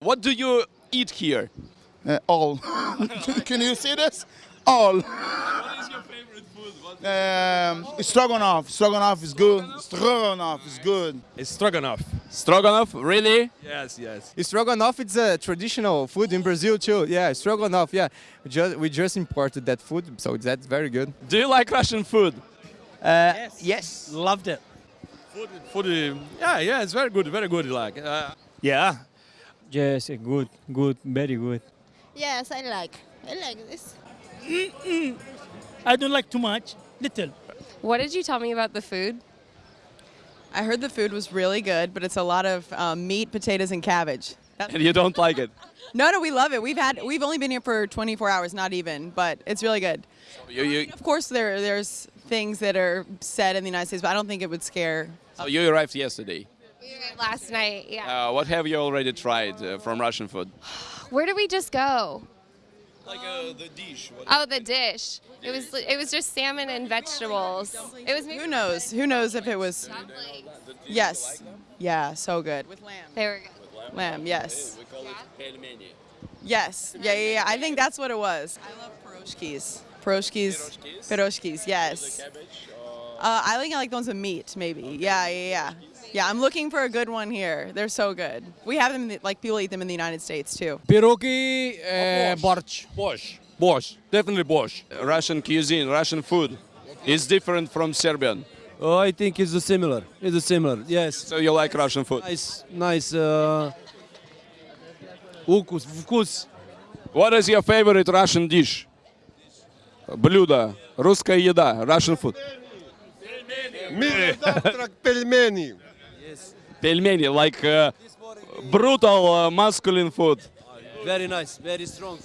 What do you eat here? Uh, all. Can you see this? All. What is your favorite food? What Um, stroganoff. Stroganoff is good. Stroganoff is good. It's stroganoff. Stroganoff, really? Yes, yes. Stroganoff it's a traditional food in Brazil too. Yeah, stroganoff. Yeah, we just we just imported that food, so that's very good. Do you like Russian food? Yes, yes. loved it. Food, food. uh, Yeah, yeah. It's very good, very good. Like, uh, Yeah, Yes, good, good, very good. Yes, I like. I like this. I don't like too much, little. What did you tell me about the food? I heard the food was really good, but it's a lot of um, meat, potatoes, and cabbage. That- And you don't like it? no, no, we love it. We've had we've only been here for 24 hours, not even, but it's really good. You, you, Of course, there there's things that are said in the United States, but I don't think it would scare. so you arrived yesterday. We went last night, yeah. Uh, what have you already tried uh, from Russian food? Where did we just go? Like uh, the dish. Oh, the dish. It was it was just salmon and vegetables. It was Who knows? Who knows if it was? Yes. Yeah, so good with lamb. They were good. Lamb, yes. We call it pelmeni. Yes. Yeah, yeah, yeah. I think that's what it was. I love pierogies. Pierogies. Pierogies, yes. Uh, I think I like the ones with meat, maybe. Yeah, yeah, yeah. Yeah, I'm looking for a good one here. They're so good. We have them, in the, like, people eat them in the United States, too. pierogi, uh, borщ. Borщ. Borщ. Definitely borщ. Russian cuisine, Russian food is different from Serbian. Oh, I think it's similar. It's similar. Yes. So you like Russian food? Nice, nice. Uh, вкус, вкус. What is your favorite Russian dish? Блюдо, русская еда, Russian food. Пельмени. Пельмени, like uh, brutal uh, masculine food. Very nice, very strong.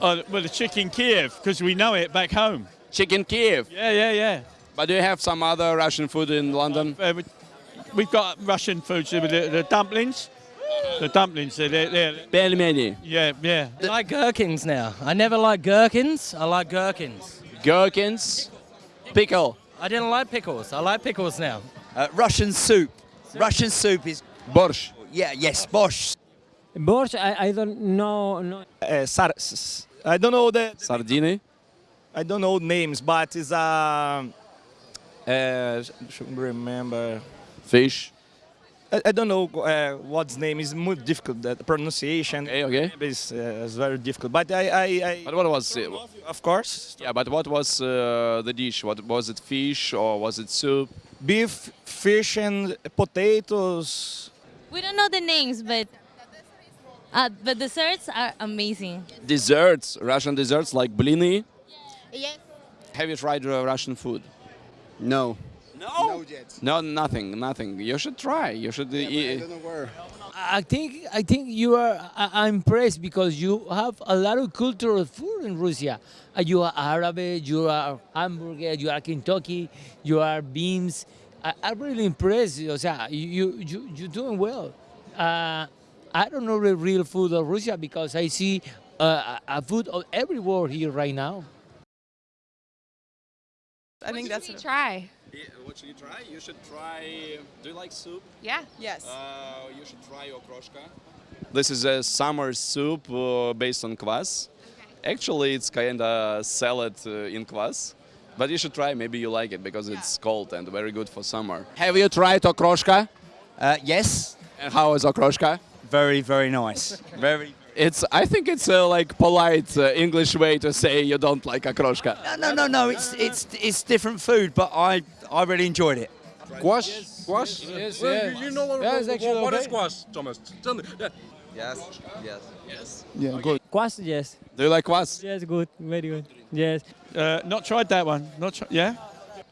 Uh, well, the chicken Kiev, because we know it back home. Chicken Kiev. Yeah, yeah, yeah. But do you have some other Russian food in London? Uh, we- we've got Russian food, so the, the dumplings. The dumplings, they're, they're, they're Пельмени. yeah, yeah. I like gherkins now. I never liked gherkins. I like gherkins. Gherkins. Pickle. I didn't like pickles. I like pickles now. Uh, Russian soup. Russian soup is borscht. Yeah, yes, borscht. Borscht, I, I don't know. No. Uh, sar I don't know the. Sardine? I don't know names, but it's a. Uh, uh, remember. Fish. I, I don't know uh, what's name is more difficult. The pronunciation Okay, okay. is, uh, is very difficult. But I, I, I But what was it? of course, Yeah, but what was uh, the dish? What was it? Fish or was it soup? beef, fish, and potatoes. We don't know the names, but uh, the desserts are amazing. Desserts, Russian desserts like blini. Yes. Have you tried uh, Russian food? No. No. No, nothing, nothing. You should try. You should. uh, eat. I think I think you are. I, I'm impressed because you have a lot of cultural food in Russia. Uh, you are Arabic, you are hamburger, you are Kentucky, you are beans. I, I'm really impressed. O sea, you you you doing well. Uh, I don't know the real food of Russia because I see uh, a a food of everywhere here right now. I think that's. a should try? What should you try? You should try. Do you like soup? Yeah. Yes. Uh, you should try okroshka. This is a summer soup uh, based on kvass. Actually, it's kind of salad uh, in kvass. But you should try. Maybe you like it because it's cold and very good for summer. Have you tried okroshka? Uh, yes, And how is okroshka? very, very nice. Very. It's I think it's a like polite uh, English way to say you don't like okroshka. No, no, no, no. It's it's it's different food, but I I really enjoyed it. Squash, squash. Yes, yes, well. You know what, yeah, what, what, what okay. is squash, Thomas? Tell me. Yeah. Yes, yes, yes. Yeah, okay. good. Quas, yes. Do you like quas? Yes, good, very good. Yes. Uh, not tried that one. Not tri yeah.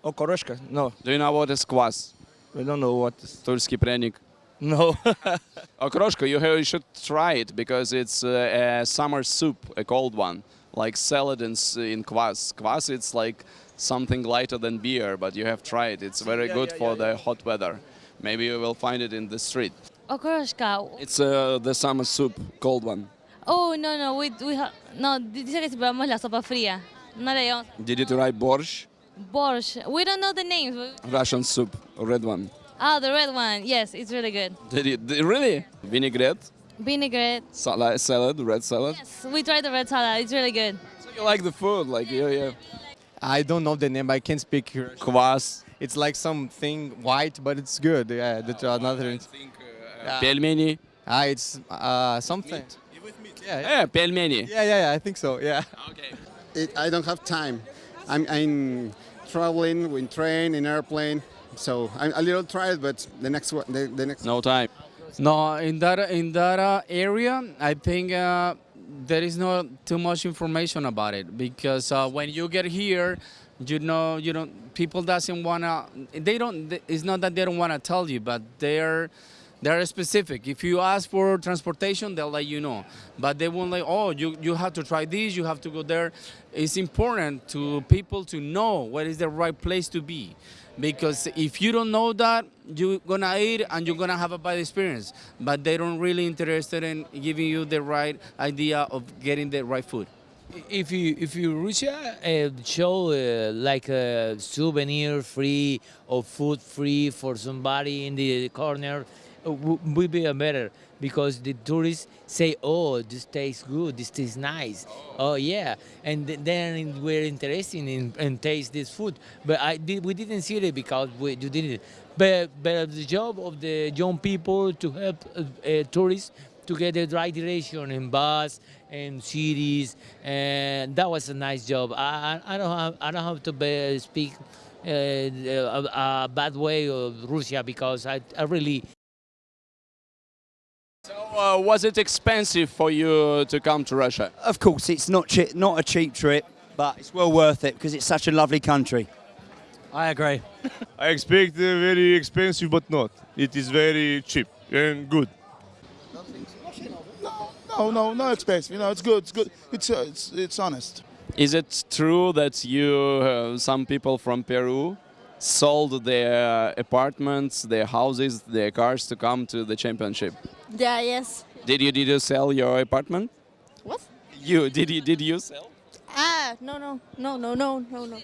Oh, Okoroshka, no. Do you know what is quas? I don't know what. Тульский пряник. No. Okroshka, you, have, you should try it because it's uh, a summer soup, a cold one, like salad in, s- in kvass. Kvass, it's like something lighter than beer, but you have tried. It's very Yeah, good yeah, for yeah, the hot weather. Maybe you will find it in the street. Okroshka. It's uh, the summer soup, cold one. Oh, no, no. We, we ha- no, dice que si probamos la sopa fría. No le llamamos Did you try borscht? borscht. We don't know the names. Russian soup, red one. Oh, the red one. Yes, it's really good. Did you did, really? Vinaigrette? Vinaigrette. Salad, salad, red salad. Yes, we tried the red salad. It's really good. So you like the food, like yeah, yeah. I don't know the name. I can't speak Russian. Kvass. It's like something white, but it's good. Yeah, that's uh, another. I think, uh, uh, pelmeni. Ah, it's uh, something. Meat. With meat. Yeah, yeah. yeah, pelmeni. Yeah, yeah, yeah. I think so. Yeah. Okay. It, I don't have time. I'm, I'm traveling in train, in airplane so I'm a little tired. But the next one, the, the next. No time. No, in that in that uh, area, I think uh, there is not too much information about it because uh, when you get here, you know, you don't. People doesn't wanna. They don't. It's not that they don't wanna tell you, but they're. They're specific. If you ask for transportation, they'll let you know. But they won't like, oh, you, you have to try this, you have to go there. It's important to people to know what is the right place to be. Because if you don't know that, you're gonna eat and you're gonna have a bad experience. But they don't really interested in giving you the right idea of getting the right food. if you if you Russia uh, show uh, like a souvenir free or food free for somebody in the corner uh, w- would be a better because the tourists say oh this tastes good this tastes nice. Oh, yeah. And th- then we're interested in, in taste this food. But I did, we didn't see it because we you didn't. But but the job of the young people to help uh, uh, tourists to get the right direction in bus and cities, and that was a nice job. I, I I don't have I don't have to be, speak uh, a, a bad way of Russia because I, I really So uh, was it expensive for you to come to Russia? Of course, it's not che- not a cheap trip, but it's well worth it because it's such a lovely country. I agree. I expect uh, very expensive, but not. It is very cheap and good. No, no, no, no expensive. You know, it's good. It's good. It's uh, it's it's honest. Is it true that you, uh, some people from Peru, sold their apartments, their houses, their cars to come to the championship? Yeah, yes. Did you did you sell your apartment? What? You did you did you sell? Ah, no, no, no, no, no, no, no.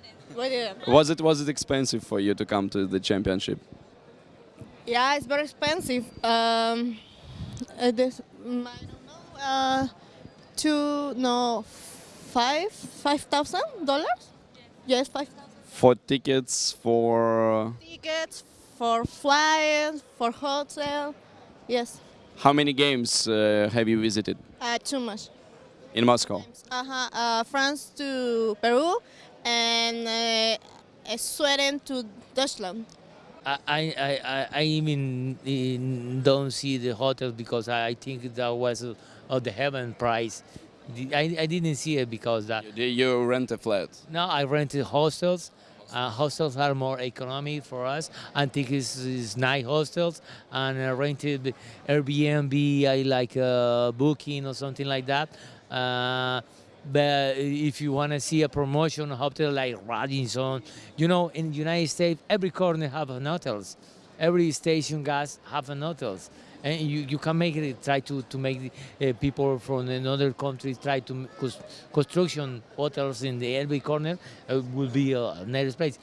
Was it was it expensive for you to come to the championship? Yeah, it's very expensive. Um, uh, this, mm, I don't know. Uh, two, no, five, five thousand dollars. Yes, five thousand. For tickets, for Tickets for flights, for hotel. Yes, how many games uh, have you visited uh, too much. in Moscow? Uh-huh. Uh, France to Peru, and uh, Sweden to Deutschland. I, I, I, I even don't see the hotel because I think that was uh, of the heaven price. I, I didn't see it because that. Did you rent a flat? No, I rented hostels. Uh, hostels are more economic for us. I think it's, it's nice hostels. And I rented Airbnb, I like uh, Booking or something like that. Uh, but if you want to see a promotion hotel like Radisson, you know, in the United States, every corner have an hotels. Every station gas have an hotels. And you, you can make it, try to, to make uh, people from another country try to cons- construction hotels in the every corner uh, will be a nice place.